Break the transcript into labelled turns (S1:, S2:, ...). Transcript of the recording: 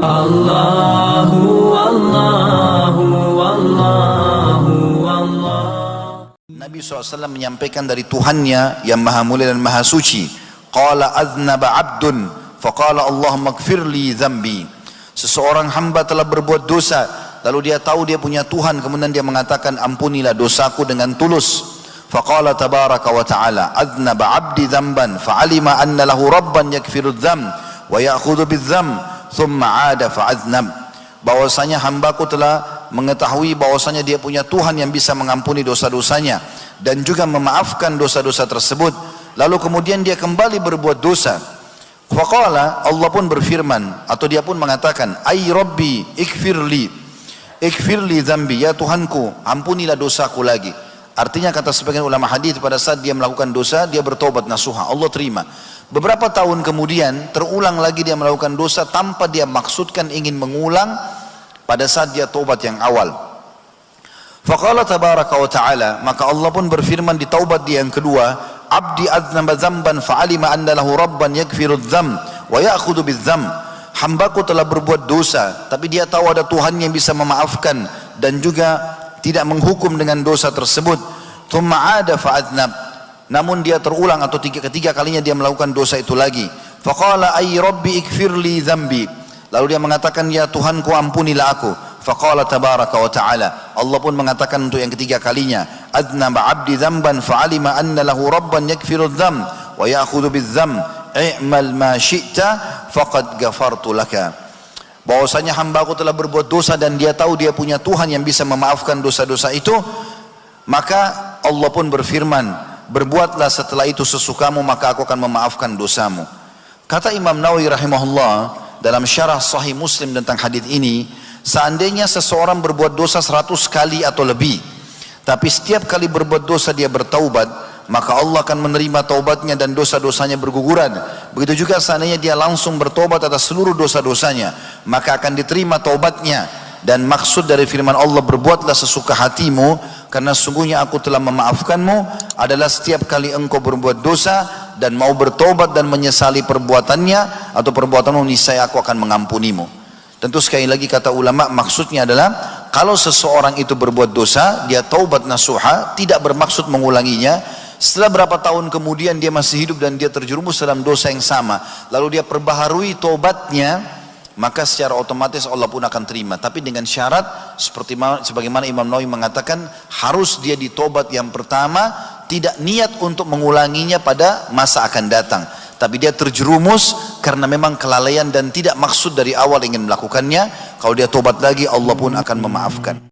S1: Allahu Allahu Allahu Allah.
S2: Nabi SAW menyampaikan dari Tuhannya yang maha mulia dan maha suci. Qala aznaba abdun Faqala Allahumma gfirli zambi Seseorang hamba telah berbuat dosa Lalu dia tahu dia punya Tuhan Kemudian dia mengatakan ampunilah dosaku dengan tulus. Faqala tabaraka wa ta'ala Aznaba abdi zamban Fa'alima anna lahu rabban yakfiru dzam Wa ya'khudhu bidzam thumma ada fa'aznab bahwasanya hambaku telah mengetahui bahwasanya dia punya Tuhan yang bisa mengampuni dosa-dosanya dan juga memaafkan dosa-dosa tersebut. Lalu kemudian dia kembali berbuat dosa. Faqala Allah pun berfirman atau dia pun mengatakan ay rabbi ikfirli ikfirli zambi ya Tuhanku ampunilah dosaku lagi. Artinya kata sebagian ulama hadis pada saat dia melakukan dosa dia bertobat nasuha. Allah terima Beberapa tahun kemudian terulang lagi dia melakukan dosa tanpa dia maksudkan ingin mengulang pada saat dia tobat yang awal. Faqala tabaraka wa ta'ala maka Allah pun berfirman di taubat dia yang kedua abdi adnaba zamban fa'alima anna lahu rabban yakfiru dzam wa ya'khudhu bidzam. Hambaku telah berbuat dosa tapi dia tahu ada Tuhan yang bisa memaafkan dan juga tidak menghukum dengan dosa tersebut. Ada fa'adnab namun dia terulang atau tiga, ketiga kalinya dia melakukan dosa itu lagi. Faqala ay rabbi ikfirli dhambi lalu dia mengatakan ya Tuhanku ampunilah aku. Faqala tabaraka wa ta'ala. Allah pun mengatakan untuk yang ketiga kalinya adnaba abdi dhanban fa'alima anna lahu rabban yakfiru dham wa ya'khudhu bidzam i'mal ma syi'ta faqad ghafartu laka. Bahwasanya hambaku telah berbuat dosa dan dia tahu dia punya Tuhan yang bisa memaafkan dosa-dosa itu maka Allah pun berfirman berbuatlah setelah itu sesukamu maka aku akan memaafkan dosamu. Kata Imam Nawawi rahimahullah dalam syarah sahih muslim tentang hadis ini seandainya seseorang berbuat dosa seratus kali atau lebih tapi setiap kali berbuat dosa dia bertaubat maka Allah akan menerima taubatnya dan dosa-dosanya berguguran. Begitu juga seandainya dia langsung bertobat atas seluruh dosa-dosanya maka akan diterima taubatnya dan maksud dari firman Allah berbuatlah sesuka hatimu karena sungguhnya aku telah memaafkanmu. Adalah setiap kali engkau berbuat dosa dan mau bertobat dan menyesali perbuatannya atau perbuatanmu niscaya aku akan mengampunimu. Tentu sekali lagi kata ulama maksudnya adalah kalau seseorang itu berbuat dosa dia taubat nasuha tidak bermaksud mengulanginya. Setelah berapa tahun kemudian dia masih hidup dan dia terjerumus dalam dosa yang sama lalu dia perbaharui tobatnya maka secara otomatis Allah pun akan terima. Tapi dengan syarat seperti sebagaimana Imam Nawawi mengatakan harus dia ditobat yang pertama tidak niat untuk mengulanginya pada masa akan datang. Tapi dia terjerumus karena memang kelalaian dan tidak maksud dari awal ingin melakukannya. Kalau dia tobat lagi Allah pun akan memaafkan